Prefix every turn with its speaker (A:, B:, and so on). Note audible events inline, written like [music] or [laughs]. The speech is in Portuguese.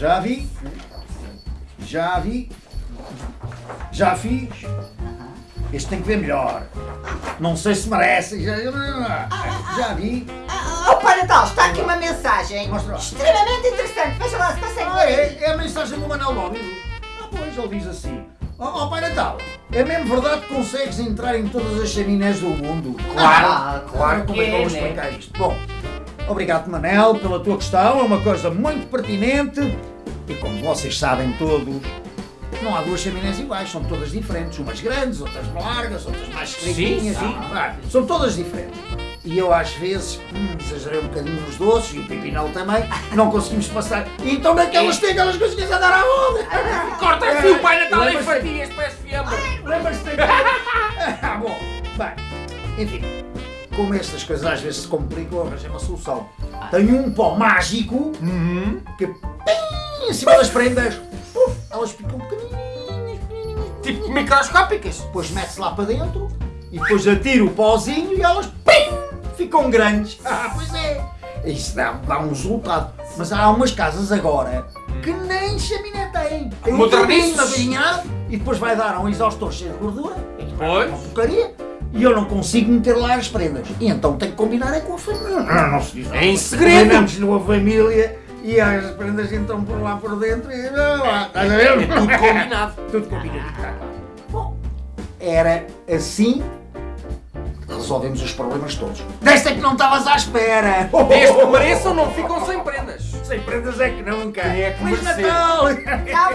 A: Já vi. Já vi. Já fiz. Este tem que ver melhor. Não sei se merece. Já, já vi.
B: Oh, Pai Natal, está aqui uma mensagem
A: Mostra lá.
B: extremamente interessante. Veja lá se consegue
A: Ah, é, é a mensagem do Manuel Lóbido. Ah, pois, ele diz assim. Ó oh, Pai Natal, é mesmo verdade que consegues entrar em todas as chaminés do mundo? [laughs]
B: Ah, claro
A: Como é que eu vou explicar isto? Bom, obrigado Manel pela tua questão, é uma coisa muito pertinente. E como vocês sabem todos, não há duas chaminés iguais, são todas diferentes, umas grandes, outras largas, outras mais estreitinhas,
C: sim.
A: Ah, são todas diferentes. E eu às vezes hum, exagerei um bocadinho nos doces e o Pipinel também, não conseguimos passar. Então naquelas tem aquelas coisinhas a dar à onda. [laughs]
C: Corta aqui o Pai Natal em
A: Lembras-te-
C: fatias, parece fiambre.
A: Lembras-te? Daquele... [laughs] Ah, bom, bem, enfim, como estas coisas às vezes se complicam, arranjei uma solução. Tenho um pó mágico que pim, em cima das prendas, puf, elas ficam pequenininhas, pequenininhas.
C: Tipo microscópicas.
A: Depois mete-se lá para dentro e depois atira o pozinho e elas pim, ficam grandes. Ah, pois é. Isso dá, dá um resultado. Mas há umas casas agora que nem chaminé têm. Tem um turbinho avizinhado e depois vai dar a um exaustor cheio de gordura.
C: Pois.
A: Uma porcaria. E eu não consigo meter lá as prendas. E então tenho que combinar é com a família. Não, não se diz nada.
C: Em segredo.
A: Combinamos numa família e as prendas entram por lá por dentro e... Ah, Estás a ver?
C: É tudo combinado.
A: Tudo combinadinho, tá claro. Bom, era assim que resolvemos os problemas todos. Desta é que não estavas à espera!
C: Desde que mereçam, não ficam sem prendas.
A: Sem prendas é que nunca!
C: Quem é que
A: Feliz? Natal!
B: Tchau,